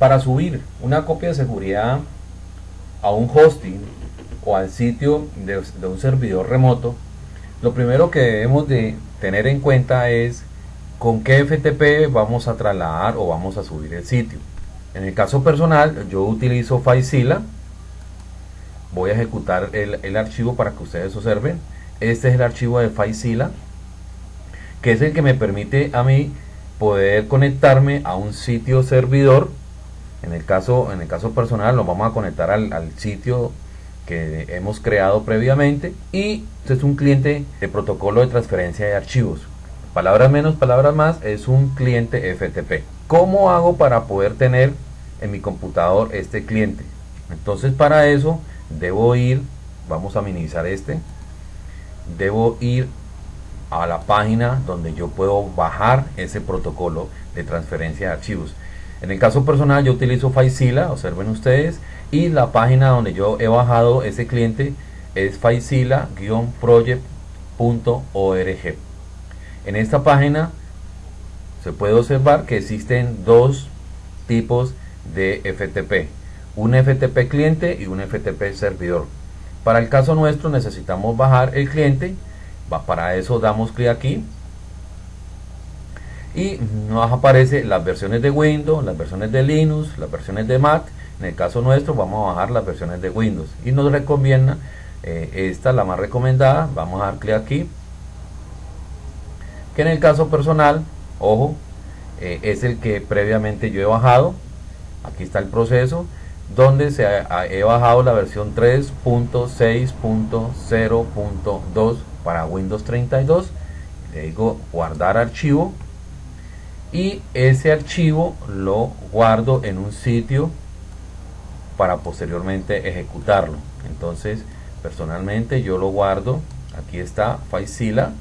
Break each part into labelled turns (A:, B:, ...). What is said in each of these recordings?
A: Para subir una copia de seguridad a un hosting o al sitio de, un servidor remoto, lo primero que debemos de tener en cuenta es con qué FTP vamos a trasladar o vamos a subir el sitio. En el caso personal, yo utilizo FileZilla. Voy a ejecutar el, el, archivo para que ustedes observen. Este es el archivo de FileZilla, que es el que me permite a mí poder conectarme a un sitio servidor. En el caso, en el caso personal, lo vamos a conectar al, al sitio que hemos creado previamente y este es un cliente de protocolo de transferencia de archivos. Palabras menos, palabras más, es un cliente FTP. ¿Cómo hago para poder tener en mi computador este cliente? Entonces para eso debo ir, vamos a minimizar este, debo ir a la página donde yo puedo bajar ese protocolo de transferencia de archivos. En el caso personal yo utilizo FileZilla, observen ustedes, y la página donde yo he bajado ese cliente es FileZilla-project.org. En esta página se puede observar que existen dos tipos de FTP, un FTP cliente y un FTP servidor. Para el caso nuestro necesitamos bajar el cliente, para eso damos clic aquí y nos aparece las versiones de Windows, las versiones de Linux, las versiones de Mac en el caso nuestro vamos a bajar las versiones de Windows y nos recomienda eh, esta, la más recomendada. Vamos a dar clic aquí. Que en el caso personal, ojo, eh, es el que previamente yo he bajado. Aquí está el proceso donde se he bajado la versión 3.6.0.2 para Windows 32 le digo guardar archivo y ese archivo lo guardo en un sitio para posteriormente ejecutarlo. Entonces personalmente yo lo guardo aquí está FileZilla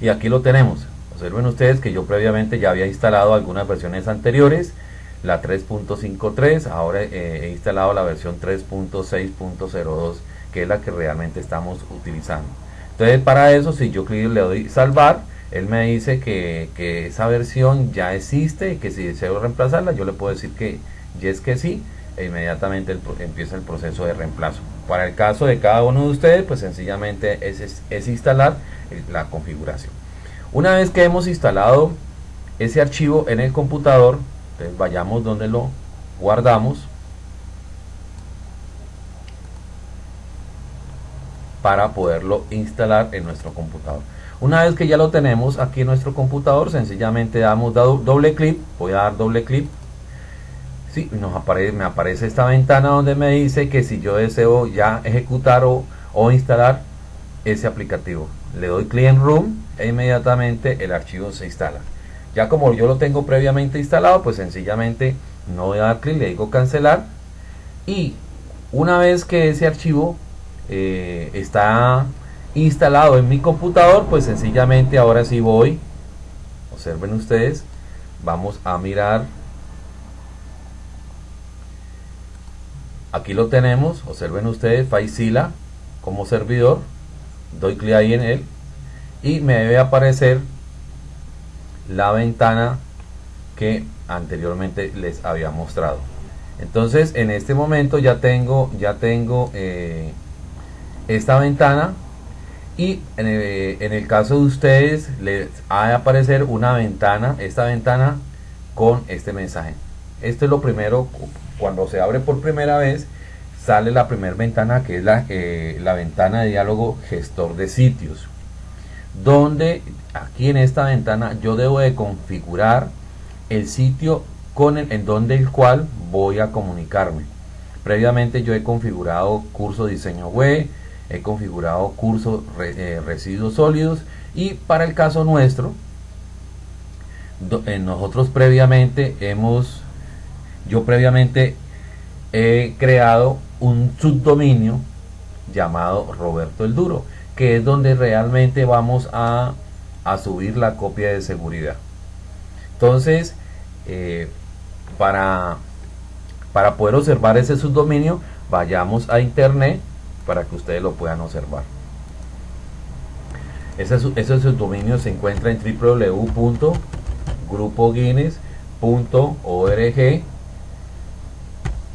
A: y aquí lo tenemos. Observen ustedes que yo previamente ya había instalado algunas versiones anteriores la 3.53 ahora eh, he instalado la versión 3.6.02 que es la que realmente estamos utilizando. Entonces para eso si yo le doy salvar él me dice que, que esa versión ya existe y que si deseo reemplazarla yo le puedo decir que y es que sí, e inmediatamente empieza el proceso de reemplazo. Para el caso de cada uno de ustedes, pues sencillamente es, es, instalar la configuración. Una vez que hemos instalado ese archivo en el computador, entonces vayamos donde lo guardamos para poderlo instalar en nuestro computador. Una vez que ya lo tenemos aquí en nuestro computador, sencillamente damos doble clic, voy a dar doble clic Sí, nos aparece, me aparece esta ventana donde me dice que si yo deseo ya ejecutar o, instalar ese aplicativo. Le doy click en Room e inmediatamente el archivo se instala. Ya como yo lo tengo previamente instalado, pues sencillamente no voy a dar clic, le digo cancelar. Y una vez que ese archivo eh, está instalado en mi computador, pues sencillamente ahora sí voy, observen ustedes, vamos a mirar. Aquí lo tenemos. Observen ustedes FileZilla como servidor. Doy clic ahí en él. Y me debe aparecer la ventana que anteriormente les había mostrado. Entonces en este momento ya tengo ya tengo eh, esta ventana y en el, en el, caso de ustedes les ha de aparecer una ventana esta ventana con este mensaje esto es lo primero cuando se abre por primera vez, sale la primera ventana que es la, eh, la ventana de diálogo gestor de sitios. Donde aquí en esta ventana yo debo de configurar el sitio con el, en donde el cual voy a comunicarme. Previamente yo he configurado curso diseño web, he configurado curso eh, residuos sólidos y para el caso nuestro, nosotros previamente hemos yo previamente he creado un subdominio llamado Roberto el Duro, que es donde realmente vamos a, subir la copia de seguridad. Entonces, eh, para, para poder observar ese subdominio, vayamos a internet para que ustedes lo puedan observar. Ese, ese subdominio se encuentra en www.grupoguinness.com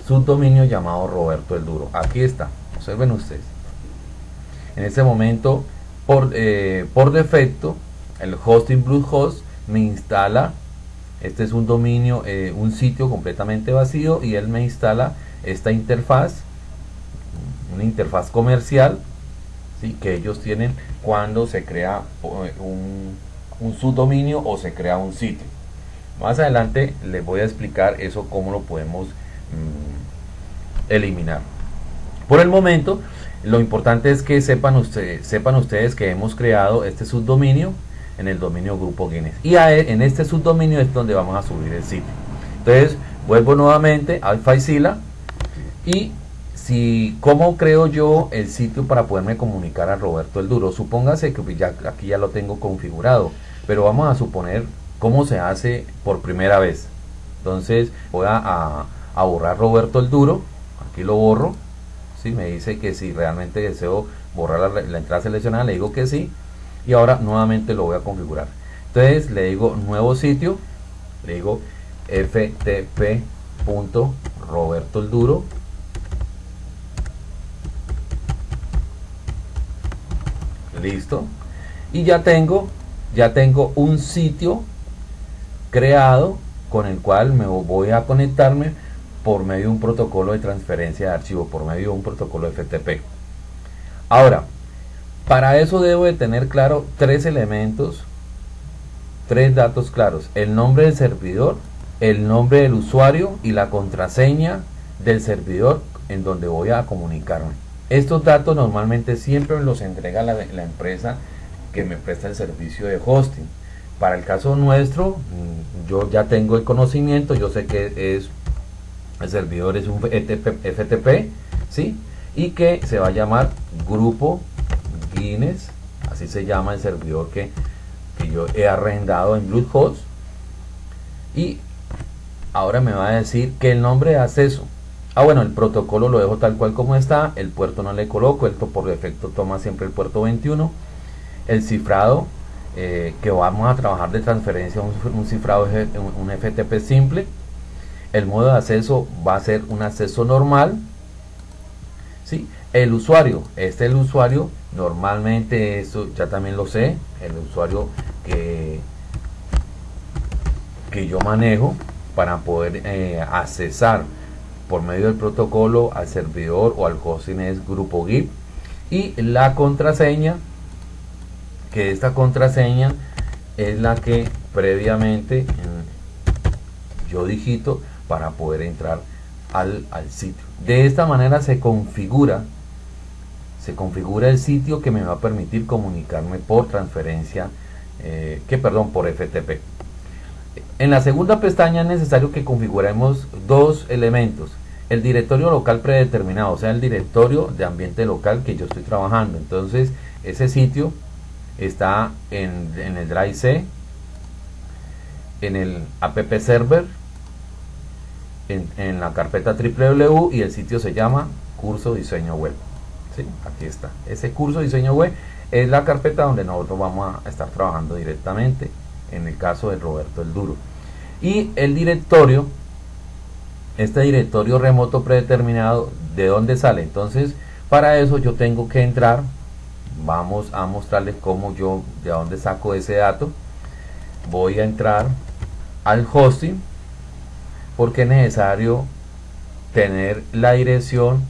A: subdominio llamado Roberto el Duro. Aquí está, observen ustedes. En este momento, por, eh, por defecto, el hosting Bluehost me instala, este es un dominio, eh, un sitio completamente vacío y él me instala esta interfaz, una interfaz comercial ¿sí? que ellos tienen cuando se crea eh, un, subdominio o se crea un sitio. Más adelante les voy a explicar eso cómo lo podemos mm, eliminar. Por el momento, lo importante es que sepan ustedes, sepan ustedes que hemos creado este subdominio en el dominio Grupo Guinness. Y e, en este subdominio es donde vamos a subir el sitio. Entonces, vuelvo nuevamente al Faisila y si cómo creo yo el sitio para poderme comunicar a Roberto el Duro. Supóngase que ya aquí ya lo tengo configurado, pero vamos a suponer cómo se hace por primera vez. Entonces voy a, borrar Roberto el Duro, aquí lo borro, si me dice que si realmente deseo borrar la, entrada seleccionada, le digo que sí, y ahora nuevamente lo voy a configurar entonces le digo nuevo sitio le digo ftp.roberto el duro listo y ya tengo ya tengo un sitio creado con el cual me voy a conectarme por medio de un protocolo de transferencia de archivo por medio de un protocolo FTP ahora para eso debo de tener claro tres elementos, tres datos claros. El nombre del servidor, el nombre del usuario y la contraseña del servidor en donde voy a comunicarme. Estos datos normalmente siempre los entrega la, empresa que me presta el servicio de hosting. Para el caso nuestro, mm, yo ya tengo el conocimiento, yo sé que es el servidor es un FTP, ¿sí? Y que se va a llamar grupo Guinness, así se llama el servidor que, yo he arrendado en Bluehost. Y ahora me va a decir que el nombre de acceso. Ah, bueno, el protocolo lo dejo tal cual como está, el puerto no le coloco, esto por defecto toma siempre el puerto 21. El cifrado, eh, que vamos a trabajar de transferencia, un, un cifrado, un FTP simple. El modo de acceso va a ser un acceso normal. ¿sí? El usuario, este es el usuario Normalmente eso ya también lo sé, el usuario que, que yo manejo para poder eh, accesar por medio del protocolo al servidor o al hosting es grupo GIP y la contraseña que esta contraseña es la que previamente yo digito para poder entrar al, al sitio de esta manera se configura se configura el sitio que me va a permitir comunicarme por transferencia, eh, que perdón, por FTP. En la segunda pestaña es necesario que configuremos dos elementos. El directorio local predeterminado, o sea, el directorio de ambiente local que yo estoy trabajando. Entonces, ese sitio está en, el Drive C, en el app server, en, en la carpeta www y el sitio se llama curso diseño web aquí está ese curso diseño web es la carpeta donde nosotros vamos a estar trabajando directamente en el caso de Roberto el Duro. Y el directorio este directorio remoto predeterminado de dónde sale entonces para eso yo tengo que entrar vamos a mostrarles cómo yo de dónde saco ese dato. Voy a entrar al hosting porque es necesario tener la dirección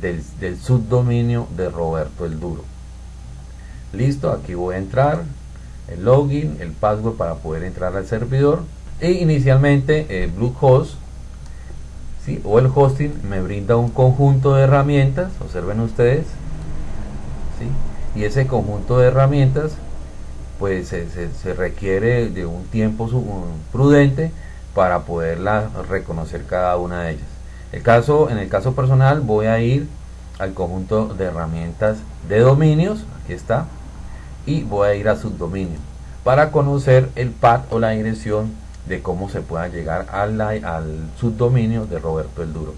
A: del, subdominio de Roberto el Duro. Listo, aquí voy a entrar, el login, el password para poder entrar al servidor. E inicialmente eh, Bluehost o el hosting me brinda un conjunto de herramientas, observen ustedes. Y ese conjunto de herramientas pues se, requiere de un tiempo prudente para poderla reconocer cada una de ellas. El caso, en el caso personal voy a ir al conjunto de herramientas de dominios, aquí está, y voy a ir a subdominio para conocer el path o la dirección de cómo se pueda llegar al, al subdominio de Roberto el Duro.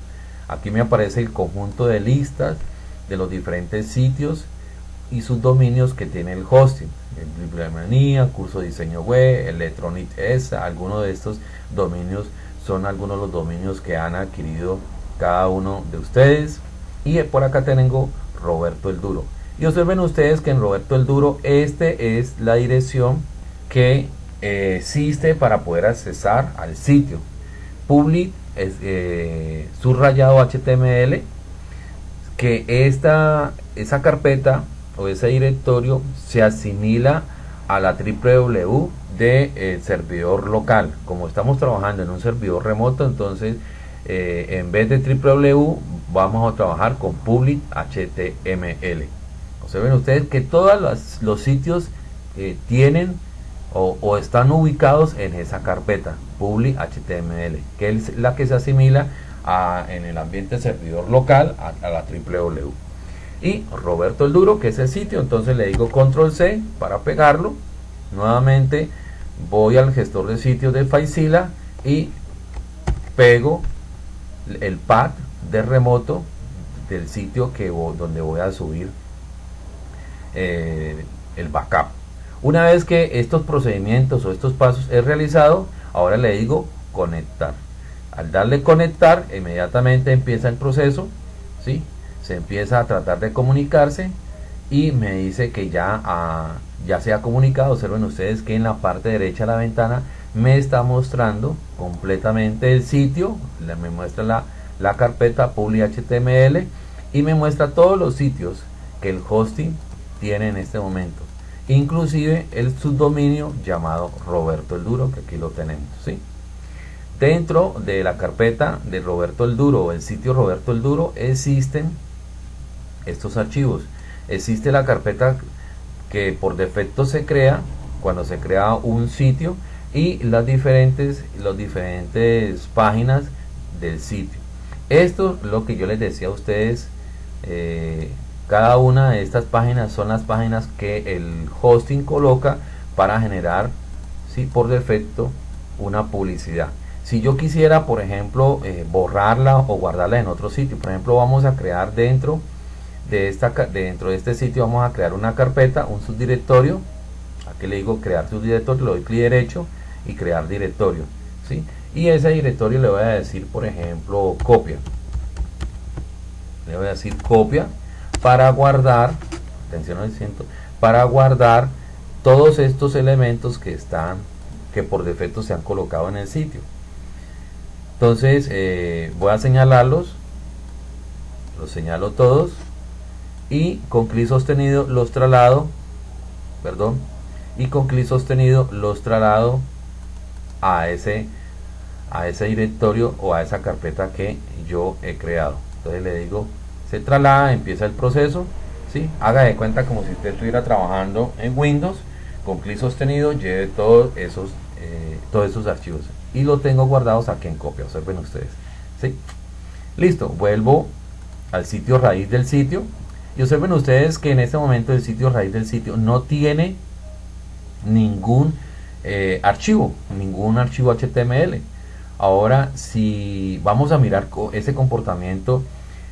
A: Aquí me aparece el conjunto de listas de los diferentes sitios y sus dominios que tiene el hosting. Bibliomania, curso de diseño web, Electronic S, algunos de estos dominios son algunos de los dominios que han adquirido cada uno de ustedes. Y por acá tengo Roberto el Duro. Y observen ustedes que en Roberto el Duro, este es la dirección que eh, existe para poder accesar al sitio. Public es, eh, subrayado HTML que esta, esa carpeta o ese directorio se asimila a la www del de, servidor local. Como estamos trabajando en un servidor remoto, entonces eh, en vez de www vamos a trabajar con public HTML. Ven ustedes que todos los, sitios eh, tienen o, están ubicados en esa carpeta public HTML, que es la que se asimila en el ambiente servidor local a, a la www y Roberto el Duro, que es el sitio. Entonces le digo control C para pegarlo. Nuevamente voy al gestor de sitios de Faisila y pego el pad de remoto del sitio que donde voy a subir eh, el backup. Una vez que estos procedimientos o estos pasos he realizado, ahora le digo conectar. Al darle conectar, inmediatamente empieza el proceso, ¿sí? se empieza a tratar de comunicarse y me dice que ya, ah, ya se ha comunicado. Observen ustedes que en la parte derecha de la ventana me está mostrando completamente el sitio, me muestra la, la carpeta public HTML y me muestra todos los sitios que el hosting tiene en este momento. Inclusive el subdominio llamado Roberto el Duro, que aquí lo tenemos. ¿sí? Dentro de la carpeta de Roberto el Duro el sitio Roberto el Duro existen estos archivos. Existe la carpeta que por defecto se crea cuando se crea un sitio y las diferentes, las diferentes páginas del sitio. Esto es lo que yo les decía a ustedes. Eh, cada una de estas páginas son las páginas que el hosting coloca para generar ¿sí? por defecto una publicidad. Si yo quisiera, por ejemplo, eh, borrarla o guardarla en otro sitio, por ejemplo, vamos a crear dentro de esta dentro de este sitio vamos a crear una carpeta un subdirectorio aquí le digo crear subdirectorio le doy clic derecho y crear directorio ¿sí? y ese directorio le voy a decir por ejemplo copia le voy a decir copia para guardar atención al ciento para guardar todos estos elementos que están que por defecto se han colocado en el sitio. Entonces eh, voy a señalarlos los señalo todos y con clic sostenido los traslado perdón y con clic sostenido los traslado a ese a ese directorio o a esa carpeta que yo he creado. Entonces le digo se traslada empieza el proceso ¿sí? haga de cuenta como si usted estuviera trabajando en Windows con clic sostenido lleve todos esos eh, todos esos archivos y lo tengo guardados aquí en copia observen ustedes ¿sí? listo vuelvo al sitio raíz del sitio y observen ustedes que en este momento el sitio raíz del sitio no tiene ningún eh, archivo, ningún archivo HTML. Ahora, si vamos a mirar ese comportamiento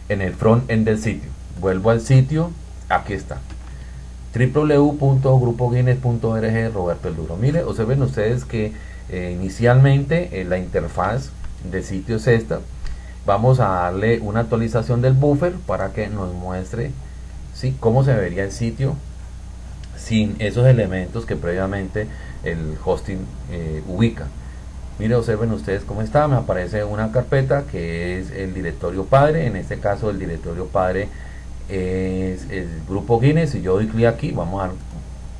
A: en el front end del sitio, vuelvo al sitio, aquí está www.grupoguinness.org Roberto El Duro. Mire, observen ustedes que eh, inicialmente la interfaz del sitio es esta. Vamos a darle una actualización del buffer para que nos muestre ¿sí? cómo se vería el sitio sin esos elementos que previamente el hosting eh, ubica. Mire, observen ustedes cómo está, me aparece una carpeta que es el directorio padre, en este caso el directorio padre es el grupo Guinness, si yo doy clic aquí, vamos a dar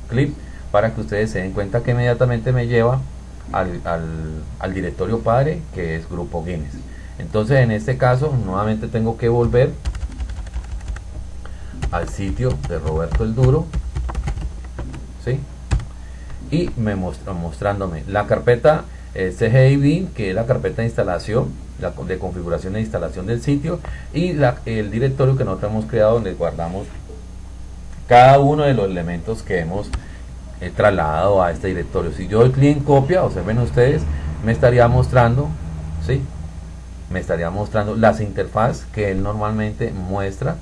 A: clic para que ustedes se den cuenta que inmediatamente me lleva al, al directorio padre que es grupo Guinness. Entonces en este caso nuevamente tengo que volver al sitio de Roberto el Duro ¿sí? y me muestra mostrándome la carpeta CGIB que es la carpeta de instalación la, de configuración e instalación del sitio y el directorio que nosotros hemos creado donde guardamos cada uno de los elementos que hemos eh, trasladado a este directorio si yo doy clic en copia observen ustedes me estaría mostrando ¿sí? me estaría mostrando las interfaz que él normalmente muestra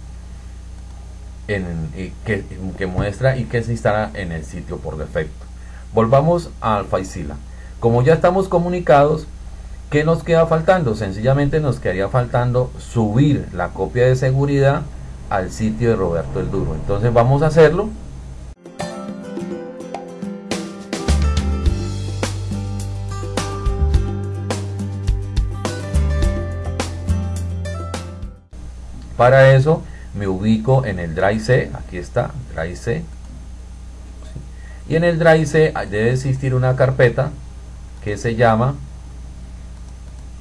A: en, que, que, muestra y que se instala en el sitio por defecto. Volvamos al FileZilla. Como ya estamos comunicados, ¿qué nos queda faltando? Sencillamente nos quedaría faltando subir la copia de seguridad al sitio de Roberto el Duro. Entonces vamos a hacerlo. Para eso me ubico en el Drive C, aquí está, Drive C. Y en el Drive C debe existir una carpeta que se llama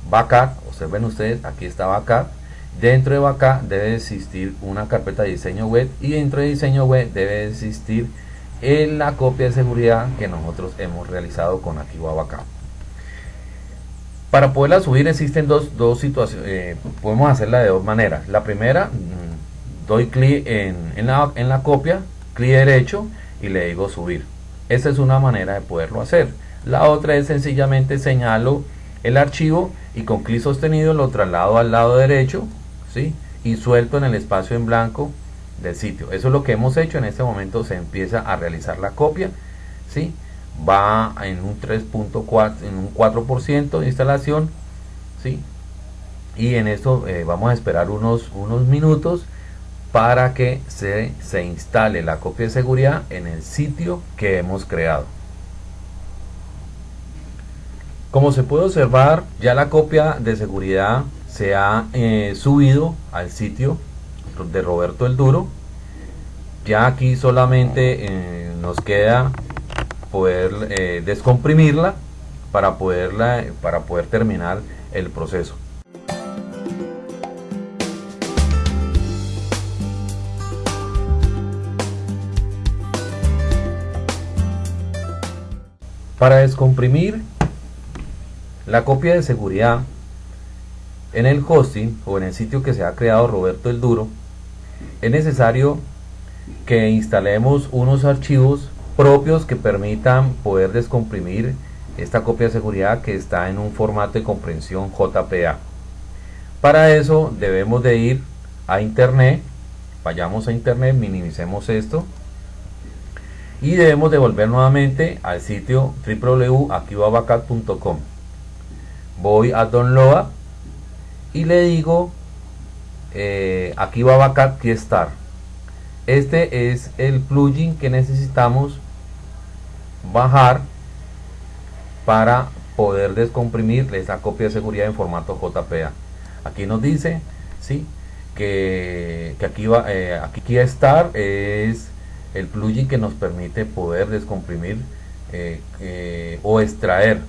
A: Backup. Observen ustedes, aquí está Backup. Dentro de Backup debe existir una carpeta de diseño web y dentro de diseño web debe existir en la copia de seguridad que nosotros hemos realizado con Activa Backup. Para poderla subir existen dos, dos situaciones, eh, podemos hacerla de dos maneras. La primera, mm, doy clic en, en, la, en la copia, clic derecho y le digo subir. Esa es una manera de poderlo hacer. La otra es sencillamente señalo el archivo y con clic sostenido lo traslado al lado derecho ¿sí? y suelto en el espacio en blanco del sitio. Eso es lo que hemos hecho. En este momento se empieza a realizar la copia. ¿sí? Va en un 3.4, en un 4% de instalación. ¿sí? Y en esto eh, vamos a esperar unos, unos minutos para que se, se instale la copia de seguridad en el sitio que hemos creado. Como se puede observar, ya la copia de seguridad se ha eh, subido al sitio de Roberto el Duro. Ya aquí solamente eh, nos queda poder eh, descomprimirla para, poderla, para poder terminar el proceso. Para descomprimir la copia de seguridad en el hosting o en el sitio que se ha creado Roberto el Duro, es necesario que instalemos unos archivos propios que permitan poder descomprimir esta copia de seguridad que está en un formato de comprensión JPA. Para eso debemos de ir a internet, vayamos a internet, minimicemos esto y debemos de volver nuevamente al sitio www.activabacat.com voy a download y le digo eh, aquí va Backup Keystar este es el plugin que necesitamos bajar para poder descomprimir esa copia de seguridad en formato JPA aquí nos dice sí que, aquí va eh, aquí es el plugin que nos permite poder descomprimir eh, eh, o extraer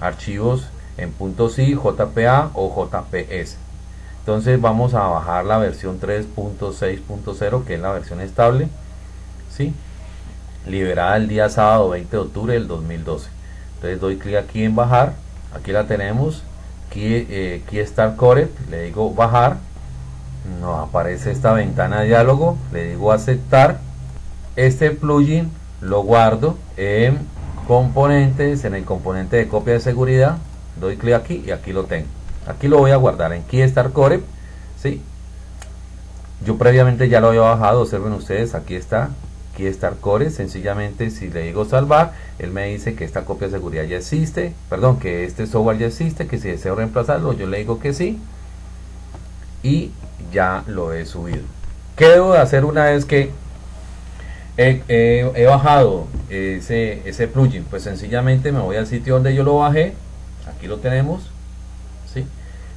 A: archivos en .si, JPA o JPS. Entonces vamos a bajar la versión 3.6.0 que es la versión estable, ¿sí? liberada el día sábado 20 de octubre del 2012. Entonces doy clic aquí en bajar, aquí la tenemos, aquí, aquí está el core, le digo bajar, nos aparece esta ventana de diálogo, le digo aceptar, este plugin lo guardo en componentes, en el componente de copia de seguridad, doy clic aquí y aquí lo tengo. Aquí lo voy a guardar en Keystar Core, ¿sí? Yo previamente ya lo había bajado, observen ustedes, aquí está Keystar Core, sencillamente si le digo salvar, él me dice que esta copia de seguridad ya existe, perdón, que este software ya existe, que si deseo reemplazarlo, yo le digo que sí, y ya lo he subido. ¿Qué debo de hacer una vez que he, bajado ese, ese plugin? Pues sencillamente me voy al sitio donde yo lo bajé, aquí lo tenemos ¿sí?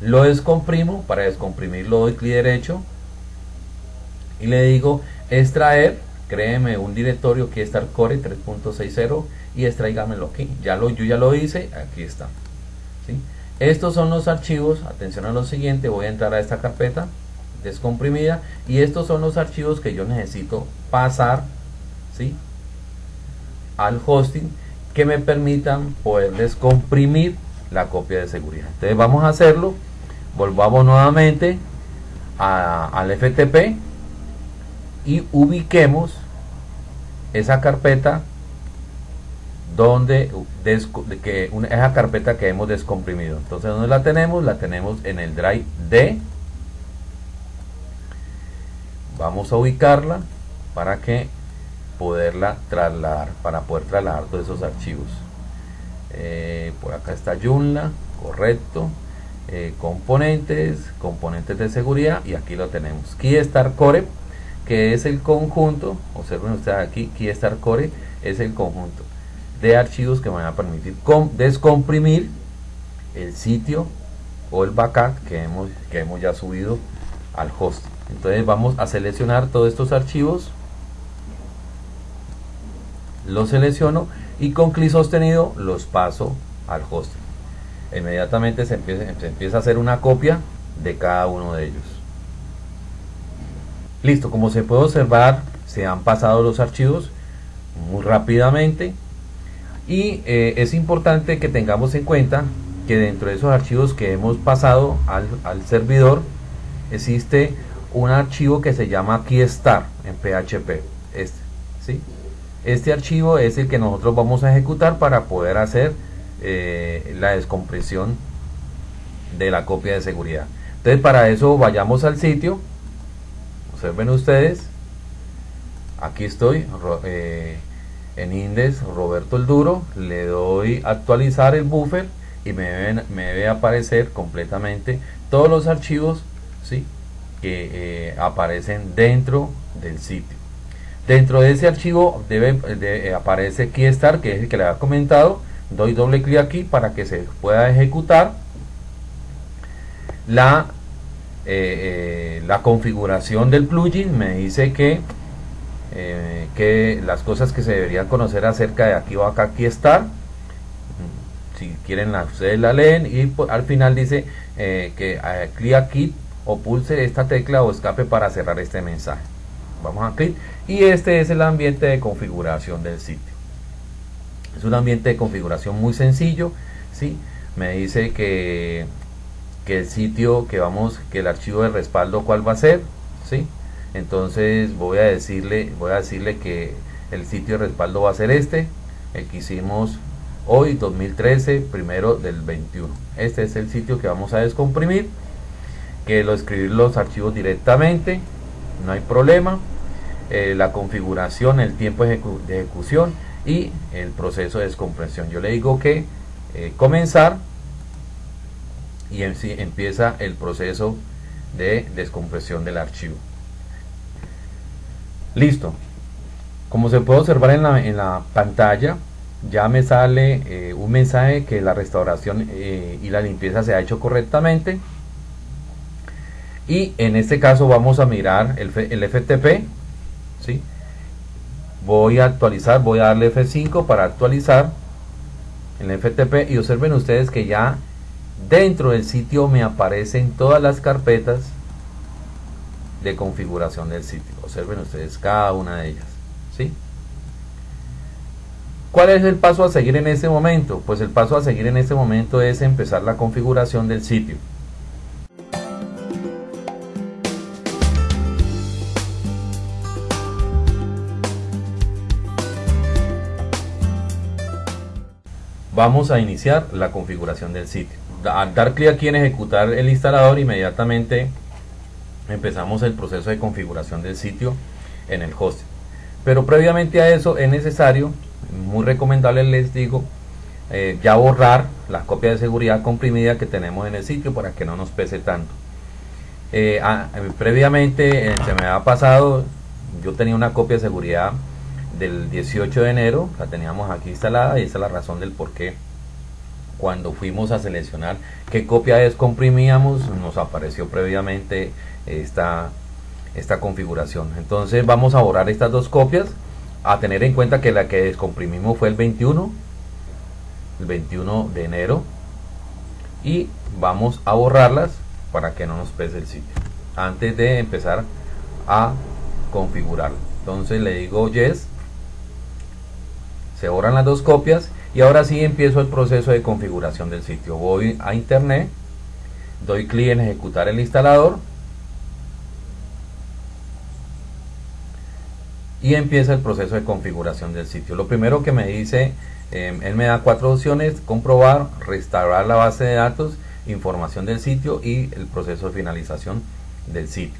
A: lo descomprimo para descomprimirlo doy clic derecho y le digo extraer créeme un directorio que está core 3.60 y extraigamelo aquí ya lo, yo ya lo hice aquí está ¿sí? estos son los archivos atención a lo siguiente voy a entrar a esta carpeta descomprimida y estos son los archivos que yo necesito pasar ¿sí? al hosting que me permitan poder descomprimir la copia de seguridad. Entonces vamos a hacerlo. Volvamos nuevamente al FTP y ubiquemos esa carpeta donde que esa carpeta que hemos descomprimido. Entonces, ¿dónde la tenemos? La tenemos en el drive D. vamos a ubicarla para que poderla trasladar para poder trasladar todos esos archivos eh, por acá está Joomla correcto. Eh, componentes componentes de seguridad y aquí lo tenemos. Keystar Core que es el conjunto observen ustedes aquí Keystar Core es el conjunto de archivos que van a permitir descomprimir el sitio o el backup que hemos, que hemos ya subido al host. Entonces vamos a seleccionar todos estos archivos, los selecciono y con clic sostenido los paso al host. Inmediatamente se empieza, se empieza a hacer una copia de cada uno de ellos. Listo, como se puede observar, se han pasado los archivos muy rápidamente y eh, es importante que tengamos en cuenta que dentro de esos archivos que hemos pasado al, servidor existe un archivo que se llama keystar en PHP este, ¿sí? Este archivo es el que nosotros vamos a ejecutar para poder hacer eh, la descompresión de la copia de seguridad entonces para eso vayamos al sitio observen ustedes aquí estoy eh, en Index Roberto el Duro, le doy actualizar el buffer y me, debe aparecer completamente todos los archivos ¿sí? que eh, aparecen dentro del sitio. Dentro de ese archivo debe, de, aparece Keystar, que es el que le había comentado. Doy doble clic aquí para que se pueda ejecutar la, eh, eh, la configuración del plugin. Me dice que eh, que las cosas que se deberían conocer acerca de aquí o acá aquí estar si quieren la, ustedes la leen y al final dice eh, que eh, clic aquí o pulse esta tecla o escape para cerrar este mensaje vamos a clic. Y este es el ambiente de configuración del sitio. Es un ambiente de configuración muy sencillo ¿sí? me dice que, que el sitio que vamos que el archivo de respaldo cuál va a ser ¿sí? entonces voy a decirle voy a decirle que el sitio de respaldo va a ser este el que hicimos hoy 2013 primero del 21 este es el sitio que vamos a descomprimir que lo escribir los archivos directamente no hay problema eh, la configuración el tiempo de ejecución y el proceso de descompresión yo le digo que eh, comenzar y en empieza el proceso de descompresión del archivo Listo. Como se puede observar en la, en la pantalla, ya me sale eh, un mensaje que la restauración y la limpieza se ha hecho correctamente. Y en este caso vamos a mirar el, el FTP. ¿Sí? Voy a actualizar, voy a darle F5 para actualizar el FTP y observen ustedes que ya dentro del sitio me aparecen todas las carpetas de configuración del sitio. Observen ustedes cada una de ellas. ¿sí? ¿Cuál es el paso a seguir en este momento? Pues el paso a seguir en este momento es empezar la configuración del sitio. Vamos a iniciar la configuración del sitio. Al dar clic aquí en ejecutar el instalador, inmediatamente empezamos el proceso de configuración del sitio en el hosting. Pero previamente a eso es necesario, muy recomendable les digo, eh, ya borrar la copia de seguridad comprimida que tenemos en el sitio para que no nos pese tanto. Eh, ah, previamente eh, se me ha pasado, yo tenía una copia de seguridad del 18 de enero, la teníamos aquí instalada y esa es la razón del por qué cuando fuimos a seleccionar qué copia descomprimíamos nos apareció previamente esta, esta configuración. Entonces vamos a borrar estas dos copias, a tener en cuenta que la que descomprimimos fue el 21, el 21 de enero, y vamos a borrarlas para que no nos pese el sitio, antes de empezar a configurar. Entonces le digo yes, se borran las dos copias y ahora sí empiezo el proceso de configuración del sitio. Voy a internet, doy clic en ejecutar el instalador y empieza el proceso de configuración del sitio. Lo primero que me dice, em, él me da cuatro opciones, comprobar, restaurar la base de datos, información del sitio y el proceso de finalización del sitio.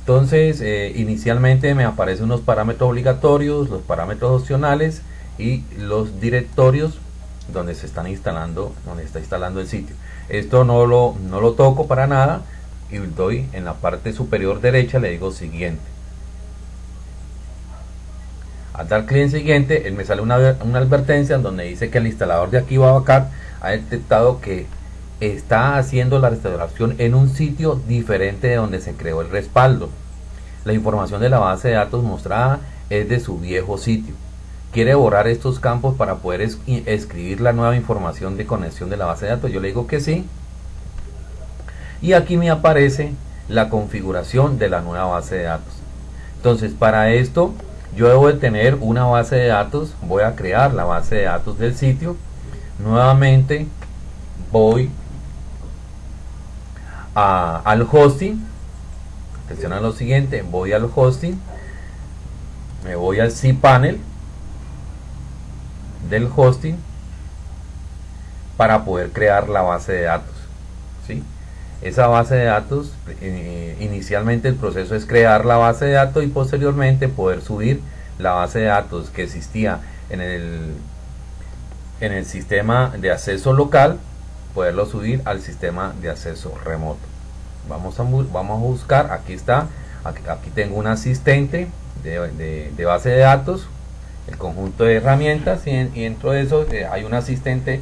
A: Entonces, eh, inicialmente me aparecen unos parámetros obligatorios, los parámetros opcionales y los directorios donde se están instalando, donde está instalando el sitio. Esto no lo, no lo toco para nada y doy en la parte superior derecha, le digo siguiente. Al dar clic en siguiente, él me sale una, una advertencia donde dice que el instalador de aquí Babacar ha detectado que está haciendo la restauración en un sitio diferente de donde se creó el respaldo. La información de la base de datos mostrada es de su viejo sitio. Quiere borrar estos campos para poder escribir la nueva información de conexión de la base de datos. Yo le digo que sí. Y aquí me aparece la configuración de la nueva base de datos. Entonces, para esto yo debo de tener una base de datos. Voy a crear la base de datos del sitio. Nuevamente voy al hosting. Atención a lo siguiente, voy al hosting, me voy al cPanel del hosting para poder crear la base de datos. ¿sí? Esa base de datos, eh, inicialmente el proceso es crear la base de datos y posteriormente poder subir la base de datos que existía en el, en el sistema de acceso local poderlo subir al sistema de acceso remoto. Vamos a, vamos a buscar, aquí está, aquí, tengo un asistente de, base de datos, el conjunto de herramientas y, dentro de eso eh, hay un asistente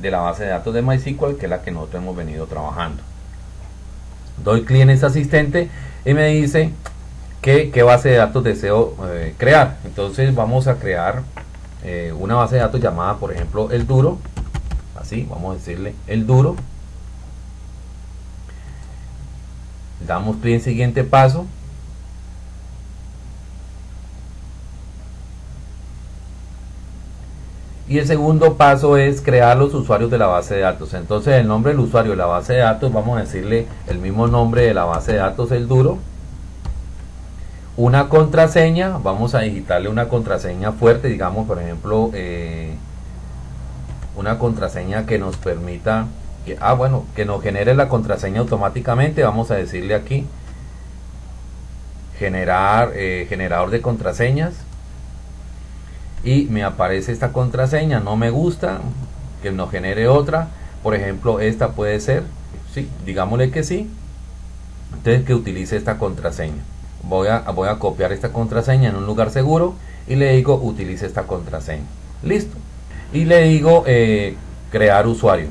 A: de la base de datos de MySQL que es la que nosotros hemos venido trabajando. Doy clic en ese asistente y me dice que, qué base de datos deseo eh, crear. Entonces vamos a crear eh, una base de datos llamada por ejemplo el duro así vamos a decirle el duro damos clic en siguiente paso y el segundo paso es crear los usuarios de la base de datos. Entonces el nombre del usuario de la base de datos vamos a decirle el mismo nombre de la base de datos el duro. Una contraseña vamos a digitarle una contraseña fuerte digamos por ejemplo eh, una contraseña que nos permita que, ah bueno que nos genere la contraseña automáticamente vamos a decirle aquí generar eh, generador de contraseñas y me aparece esta contraseña no me gusta que nos genere otra. Por ejemplo esta puede ser sí digámosle que sí. Entonces que utilice esta contraseña. Voy a, voy a copiar esta contraseña en un lugar seguro y le digo utilice esta contraseña. Listo. Y le digo eh, crear usuario.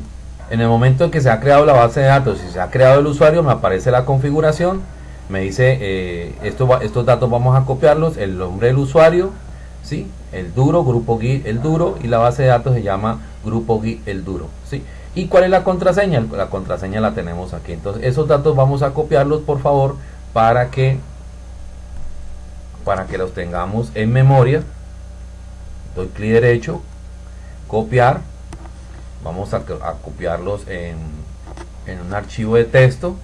A: En el momento en que se ha creado la base de datos y se ha creado el usuario, me aparece la configuración, me dice eh, esto estos datos vamos a copiarlos, el nombre del usuario, ¿sí? El duro, grupo GUI, el duro, y la base de datos se llama grupo GUI, el duro. ¿sí? ¿Y cuál es la contraseña? La contraseña la tenemos aquí. Entonces esos datos vamos a copiarlos por favor para que para que los tengamos en memoria. Doy clic derecho, copiar vamos a, copiarlos en, en, un archivo de texto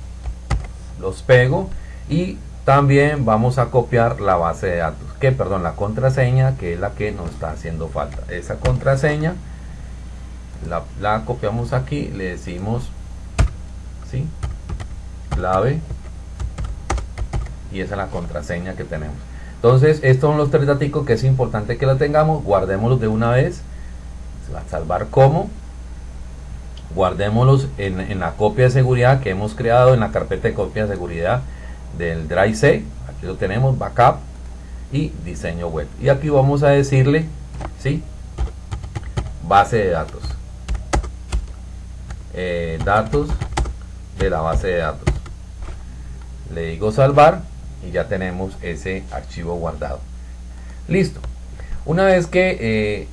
A: los pego y también vamos a copiar la base de datos. Que perdón la contraseña que es la que nos está haciendo falta. Esa contraseña la, la copiamos aquí le decimos ¿sí? clave. Y esa es la contraseña que tenemos. Entonces estos son los tres datos que es importante que la tengamos. Guardémoslos de una vez. A salvar como guardémoslos en, la copia de seguridad que hemos creado en la carpeta de copia de seguridad del Drive C. Aquí lo tenemos backup y diseño web. Y aquí vamos a decirle ¿sí? base de datos. Eh, datos de la base de datos. Le digo salvar y ya tenemos ese archivo guardado. Listo. Una vez que eh,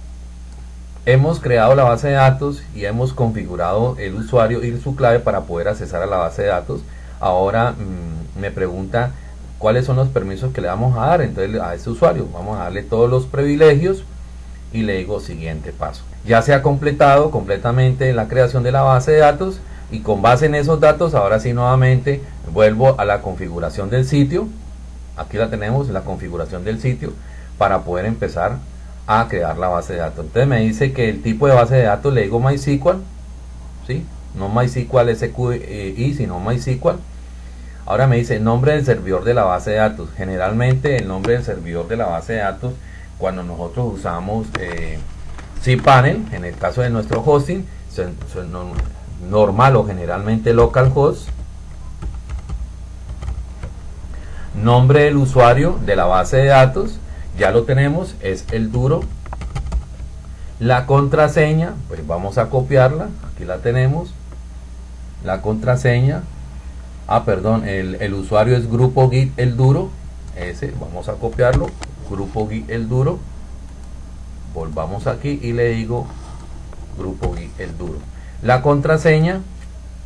A: Hemos creado la base de datos y hemos configurado el usuario y su clave para poder accesar a la base de datos. Ahora mm, me pregunta cuáles son los permisos que le vamos a dar entonces a este usuario. Vamos a darle todos los privilegios y le digo siguiente paso. Ya se ha completado completamente la creación de la base de datos y con base en esos datos ahora sí nuevamente vuelvo a la configuración del sitio. Aquí la tenemos, la configuración del sitio para poder empezar a crear la base de datos. Entonces me dice que el tipo de base de datos le digo MySQL, ¿sí? no MySQL SQI, sino MySQL. Ahora me dice nombre del servidor de la base de datos. Generalmente el nombre del servidor de la base de datos, cuando nosotros usamos eh, cPanel, en el caso de nuestro hosting, normal o generalmente localhost. Nombre del usuario de la base de datos, ya lo tenemos, es el duro. La contraseña, pues vamos a copiarla, aquí la tenemos. La contraseña ah perdón el, usuario es grupo git el duro. Ese vamos a copiarlo. Grupo git el duro. Volvamos aquí y le digo grupo git el duro. La contraseña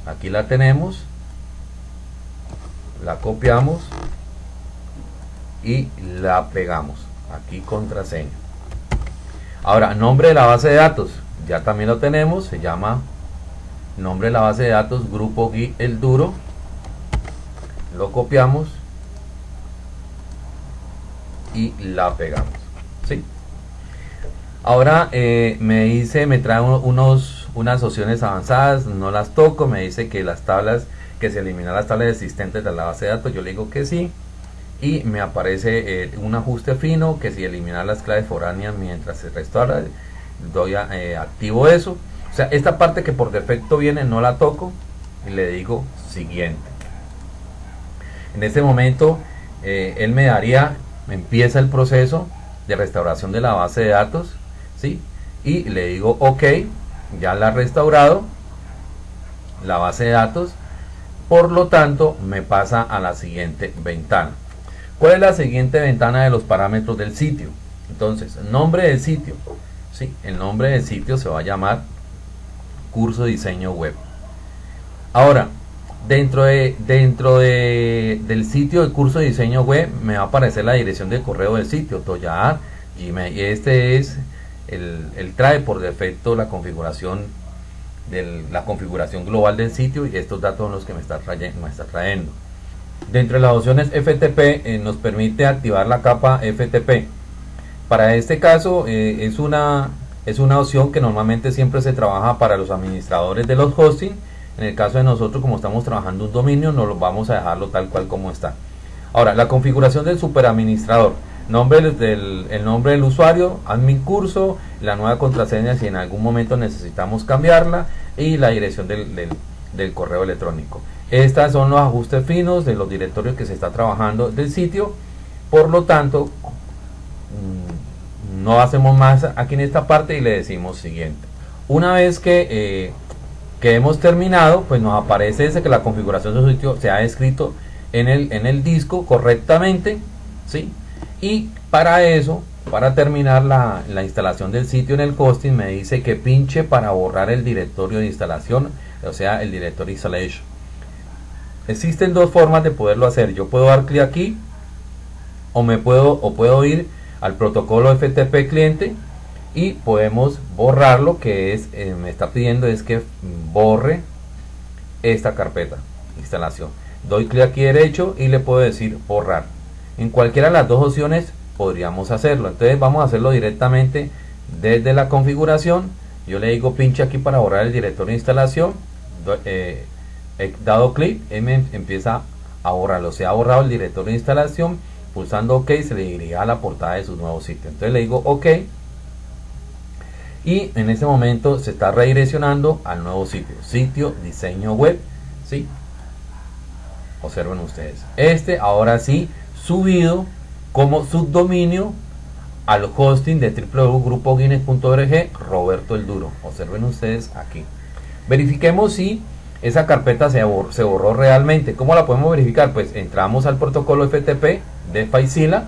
A: aquí la tenemos. La copiamos y la pegamos. Aquí contraseña. Ahora nombre de la base de datos. Ya también lo tenemos. Se llama nombre de la base de datos grupo git el duro lo copiamos y la pegamos ¿sí? ahora eh, me dice me trae unos unas opciones avanzadas no las toco me dice que las tablas que se eliminan las tablas existentes de la base de datos yo le digo que sí y me aparece eh, un ajuste fino que si eliminar las claves foráneas mientras se restaura doy eh, activo eso o sea esta parte que por defecto viene no la toco y le digo siguiente en este momento, eh, él me daría, empieza el proceso de restauración de la base de datos, ¿sí? Y le digo, ok, ya la ha restaurado, la base de datos, por lo tanto, me pasa a la siguiente ventana. ¿Cuál es la siguiente ventana de los parámetros del sitio? Entonces, nombre del sitio. ¿sí? El nombre del sitio se va a llamar curso diseño web. Ahora, Dentro, de, dentro de, del sitio del curso de diseño web me va a aparecer la dirección de correo del sitio, Toyar, Gmail. Este es, el, trae por defecto la configuración de la configuración global del sitio y estos datos son los que me está trayendo. Me está trayendo. Dentro de las opciones FTP eh, nos permite activar la capa FTP. Para este caso eh, es, una, es una opción que normalmente siempre se trabaja para los administradores de los hosting en el caso de nosotros, como estamos trabajando un dominio, no lo vamos a dejarlo tal cual como está. Ahora, la configuración del superadministrador. Nombre del, el nombre del usuario, admin curso, la nueva contraseña si en algún momento necesitamos cambiarla y la dirección del, correo electrónico. Estos son los ajustes finos de los directorios que se está trabajando del sitio. Por lo tanto, mm, no hacemos más aquí en esta parte y le decimos siguiente. Una vez que eh, que hemos terminado, pues nos aparece ese que la configuración de su sitio se ha escrito en el, en el disco correctamente, ¿sí? Y para eso, para terminar la, la, instalación del sitio en el hosting, me dice que pinche para borrar el directorio de instalación, o sea, el directorio installation. Existen dos formas de poderlo hacer. Yo puedo dar clic aquí, o me puedo, o puedo ir al protocolo FTP cliente y podemos borrarlo que es eh, me está pidiendo es que borre esta carpeta instalación. Doy clic aquí derecho y le puedo decir borrar. En cualquiera de las dos opciones podríamos hacerlo. Entonces vamos a hacerlo directamente desde la configuración. Yo le digo pinche aquí para borrar el directorio de instalación. Eh, he dado clic y me empieza a borrarlo. Se ha borrado el directorio de instalación. Pulsando ok se le dirige a la portada de su nuevo sitio. Entonces le digo ok y en este momento se está redireccionando al nuevo sitio, sitio diseño web, ¿sí? Observen ustedes. Este ahora sí subido como subdominio al hosting de www.grupoguinness.org Roberto el Duro. Observen ustedes aquí. Verifiquemos si esa carpeta se borró, se borró realmente. ¿Cómo la podemos verificar? Pues entramos al protocolo FTP de Faisila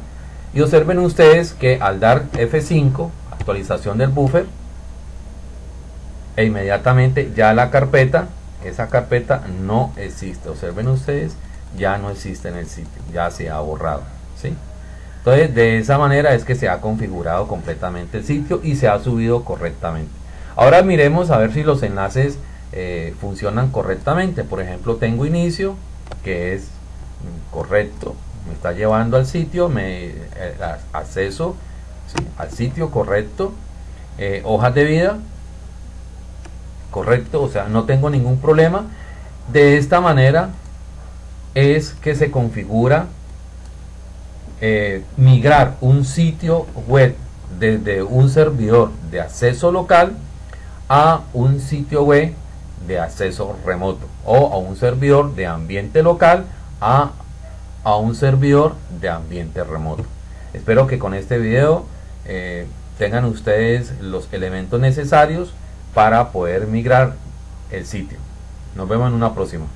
A: y observen ustedes que al dar F5, actualización del buffer, e inmediatamente ya la carpeta, esa carpeta no existe. Observen ustedes, ya no existe en el sitio, ya se ha borrado. ¿sí? Entonces, de esa manera es que se ha configurado completamente el sitio y se ha subido correctamente. Ahora miremos a ver si los enlaces eh, funcionan correctamente. Por ejemplo, tengo inicio, que es correcto. Me está llevando al sitio, me eh, acceso al sitio correcto. Eh, hojas de vida, correcto, o sea, no tengo ningún problema. De esta manera es que se configura eh, migrar un sitio web desde un servidor de acceso local a un sitio web de acceso remoto o a un servidor de ambiente local a, a un servidor de ambiente remoto. Espero que con este video eh, tengan ustedes los elementos necesarios para poder migrar el sitio. Nos vemos en una próxima.